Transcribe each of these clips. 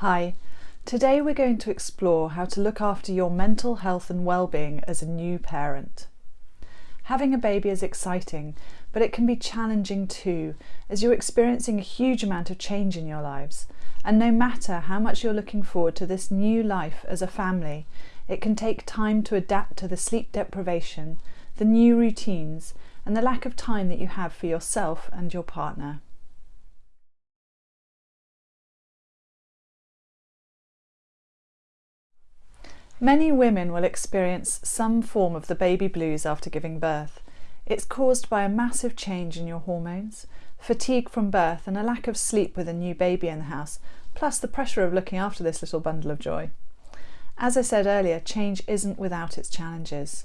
Hi, today we're going to explore how to look after your mental health and well-being as a new parent. Having a baby is exciting, but it can be challenging too, as you're experiencing a huge amount of change in your lives. And no matter how much you're looking forward to this new life as a family, it can take time to adapt to the sleep deprivation, the new routines, and the lack of time that you have for yourself and your partner. Many women will experience some form of the baby blues after giving birth. It's caused by a massive change in your hormones, fatigue from birth and a lack of sleep with a new baby in the house, plus the pressure of looking after this little bundle of joy. As I said earlier, change isn't without its challenges.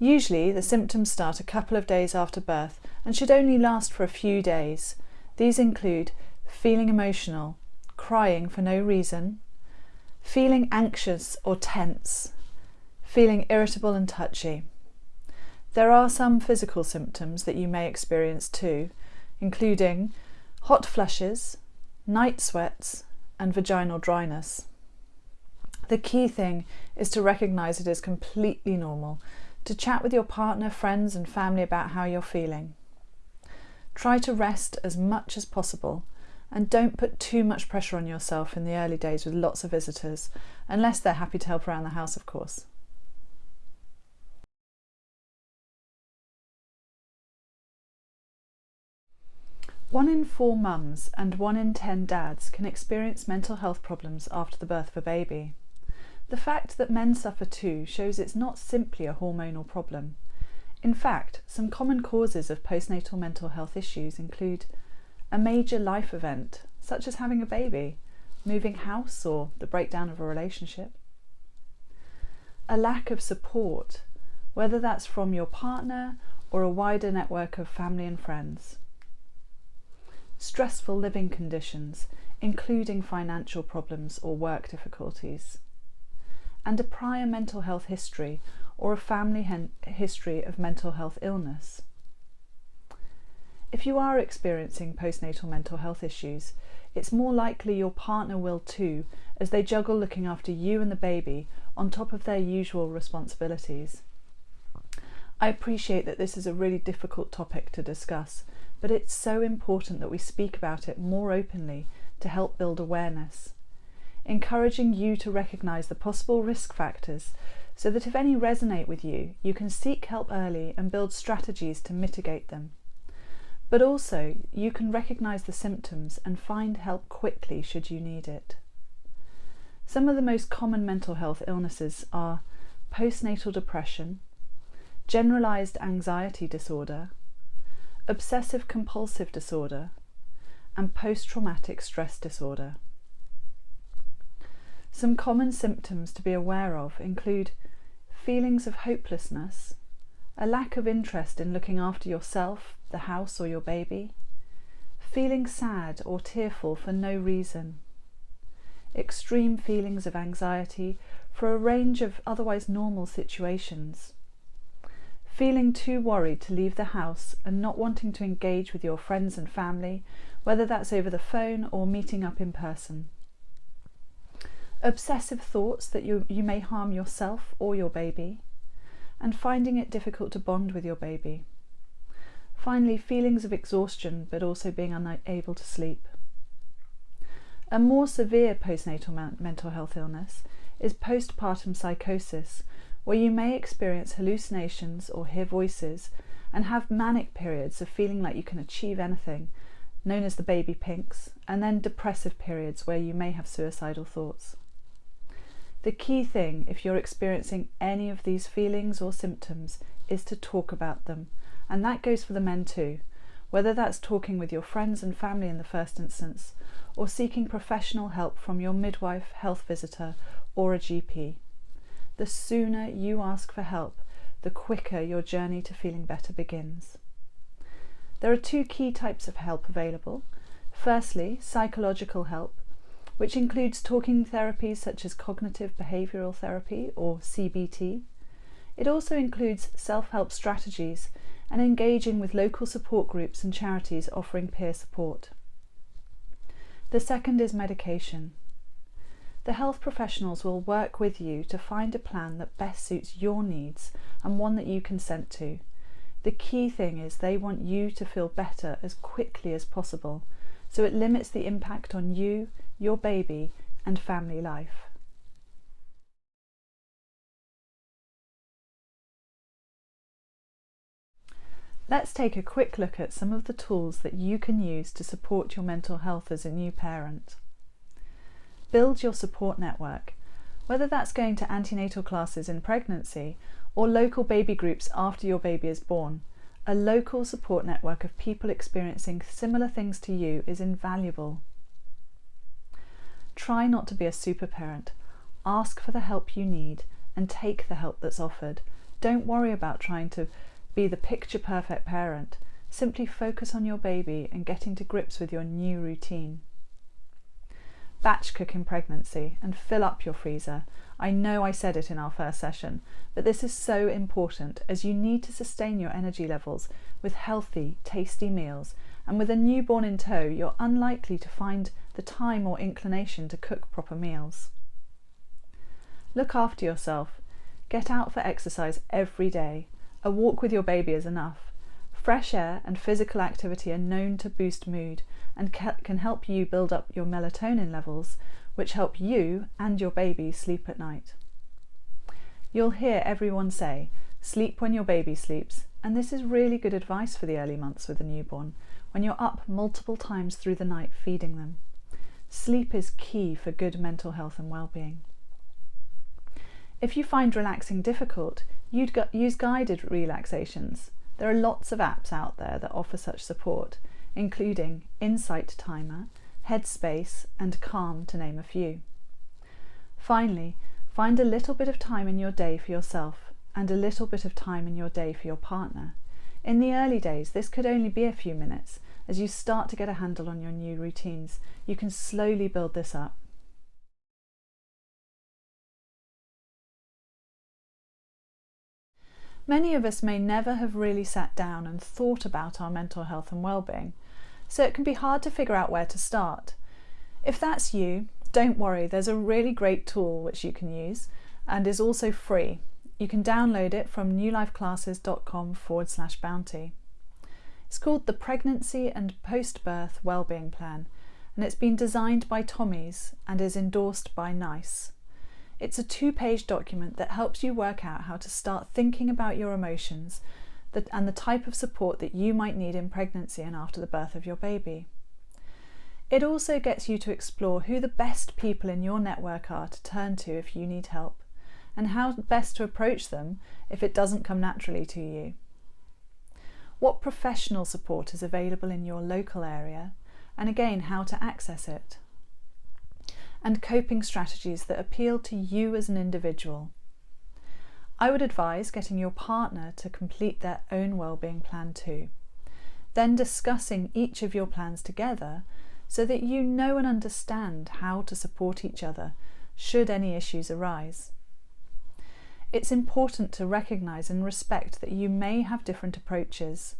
Usually the symptoms start a couple of days after birth and should only last for a few days. These include feeling emotional, crying for no reason, feeling anxious or tense, feeling irritable and touchy. There are some physical symptoms that you may experience too, including hot flushes, night sweats and vaginal dryness. The key thing is to recognise it as completely normal, to chat with your partner, friends and family about how you're feeling. Try to rest as much as possible and don't put too much pressure on yourself in the early days with lots of visitors, unless they're happy to help around the house, of course. One in four mums and one in ten dads can experience mental health problems after the birth of a baby. The fact that men suffer too shows it's not simply a hormonal problem. In fact, some common causes of postnatal mental health issues include a major life event, such as having a baby, moving house or the breakdown of a relationship. A lack of support, whether that's from your partner or a wider network of family and friends. Stressful living conditions, including financial problems or work difficulties. And a prior mental health history or a family history of mental health illness. If you are experiencing postnatal mental health issues, it's more likely your partner will too, as they juggle looking after you and the baby on top of their usual responsibilities. I appreciate that this is a really difficult topic to discuss, but it's so important that we speak about it more openly to help build awareness. Encouraging you to recognise the possible risk factors so that if any resonate with you, you can seek help early and build strategies to mitigate them. But also, you can recognise the symptoms and find help quickly should you need it. Some of the most common mental health illnesses are postnatal depression, generalised anxiety disorder, obsessive compulsive disorder, and post-traumatic stress disorder. Some common symptoms to be aware of include feelings of hopelessness, a lack of interest in looking after yourself, the house or your baby, feeling sad or tearful for no reason, extreme feelings of anxiety for a range of otherwise normal situations, feeling too worried to leave the house and not wanting to engage with your friends and family, whether that's over the phone or meeting up in person. Obsessive thoughts that you, you may harm yourself or your baby, and finding it difficult to bond with your baby. Finally, feelings of exhaustion, but also being unable to sleep. A more severe postnatal mental health illness is postpartum psychosis, where you may experience hallucinations or hear voices and have manic periods of feeling like you can achieve anything, known as the baby pinks, and then depressive periods where you may have suicidal thoughts. The key thing, if you're experiencing any of these feelings or symptoms, is to talk about them. And that goes for the men too, whether that's talking with your friends and family in the first instance, or seeking professional help from your midwife, health visitor, or a GP. The sooner you ask for help, the quicker your journey to feeling better begins. There are two key types of help available. Firstly, psychological help, which includes talking therapies such as cognitive behavioural therapy or CBT. It also includes self-help strategies and engaging with local support groups and charities offering peer support. The second is medication. The health professionals will work with you to find a plan that best suits your needs and one that you consent to. The key thing is they want you to feel better as quickly as possible, so it limits the impact on you, your baby, and family life. Let's take a quick look at some of the tools that you can use to support your mental health as a new parent. Build your support network, whether that's going to antenatal classes in pregnancy or local baby groups after your baby is born. A local support network of people experiencing similar things to you is invaluable. Try not to be a super parent. Ask for the help you need and take the help that's offered. Don't worry about trying to be the picture perfect parent. Simply focus on your baby and getting to grips with your new routine. Batch cook in pregnancy and fill up your freezer. I know I said it in our first session, but this is so important as you need to sustain your energy levels with healthy, tasty meals. And with a newborn in tow, you're unlikely to find the time or inclination to cook proper meals. Look after yourself. Get out for exercise every day. A walk with your baby is enough. Fresh air and physical activity are known to boost mood and can help you build up your melatonin levels, which help you and your baby sleep at night. You'll hear everyone say, sleep when your baby sleeps, and this is really good advice for the early months with a newborn, when you're up multiple times through the night feeding them. Sleep is key for good mental health and well-being. If you find relaxing difficult, you'd use guided relaxations. There are lots of apps out there that offer such support, including Insight Timer, Headspace and Calm to name a few. Finally, find a little bit of time in your day for yourself and a little bit of time in your day for your partner. In the early days, this could only be a few minutes. As you start to get a handle on your new routines, you can slowly build this up. Many of us may never have really sat down and thought about our mental health and well-being, so it can be hard to figure out where to start. If that's you, don't worry, there's a really great tool which you can use and is also free. You can download it from newlifeclasses.com forward slash bounty. It's called the Pregnancy and Post-Birth Wellbeing Plan and it's been designed by Tommy's and is endorsed by NICE. It's a two-page document that helps you work out how to start thinking about your emotions and the type of support that you might need in pregnancy and after the birth of your baby. It also gets you to explore who the best people in your network are to turn to if you need help and how best to approach them if it doesn't come naturally to you. What professional support is available in your local area and again how to access it and coping strategies that appeal to you as an individual. I would advise getting your partner to complete their own wellbeing plan too. Then discussing each of your plans together so that you know and understand how to support each other should any issues arise. It's important to recognise and respect that you may have different approaches.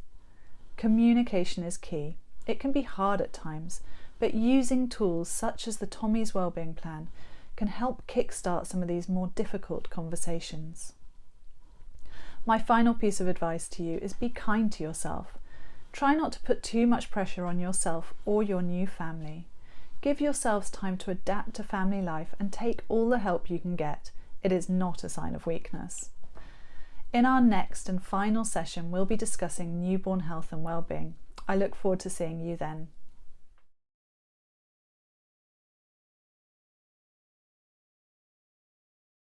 Communication is key. It can be hard at times, but using tools such as the Tommy's Wellbeing Plan can help kickstart some of these more difficult conversations. My final piece of advice to you is be kind to yourself. Try not to put too much pressure on yourself or your new family. Give yourselves time to adapt to family life and take all the help you can get. It is not a sign of weakness. In our next and final session, we'll be discussing newborn health and wellbeing. I look forward to seeing you then.